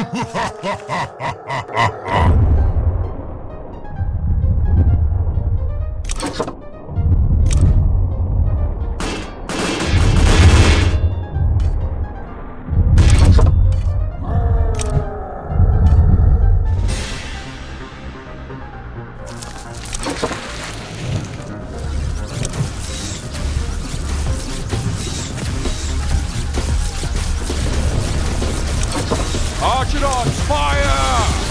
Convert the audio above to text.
Ha ha ha ha ha ha! Archidons, fire!